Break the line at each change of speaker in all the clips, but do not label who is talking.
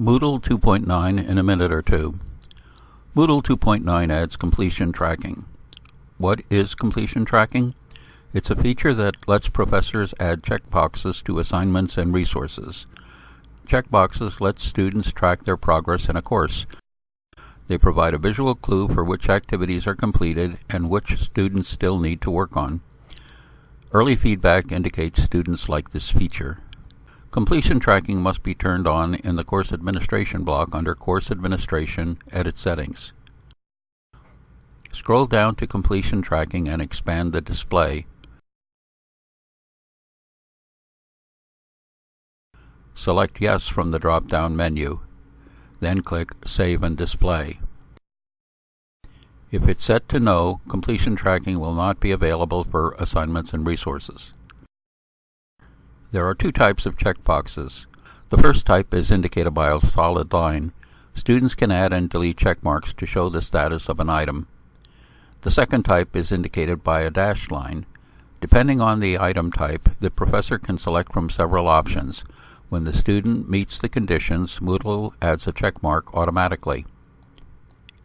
Moodle 2.9 in a minute or two. Moodle 2.9 adds completion tracking. What is completion tracking? It's a feature that lets professors add checkboxes to assignments and resources. Checkboxes let students track their progress in a course. They provide a visual clue for which activities are completed and which students still need to work on. Early feedback indicates students like this feature. Completion tracking must be turned on in the Course Administration block under Course Administration, Edit Settings. Scroll down to Completion Tracking and expand the display. Select Yes from the drop-down menu. Then click Save and Display. If it's set to No, completion tracking will not be available for assignments and resources. There are two types of checkboxes. The first type is indicated by a solid line. Students can add and delete checkmarks to show the status of an item. The second type is indicated by a dashed line. Depending on the item type, the professor can select from several options. When the student meets the conditions, Moodle adds a checkmark automatically.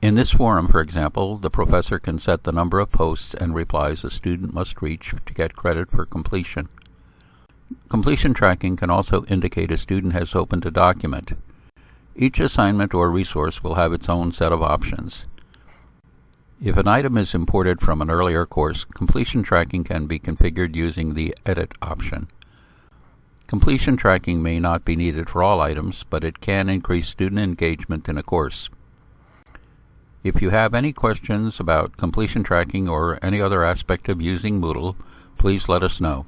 In this forum, for example, the professor can set the number of posts and replies a student must reach to get credit for completion. Completion tracking can also indicate a student has opened a document. Each assignment or resource will have its own set of options. If an item is imported from an earlier course, completion tracking can be configured using the Edit option. Completion tracking may not be needed for all items, but it can increase student engagement in a course. If you have any questions about completion tracking or any other aspect of using Moodle, please let us know.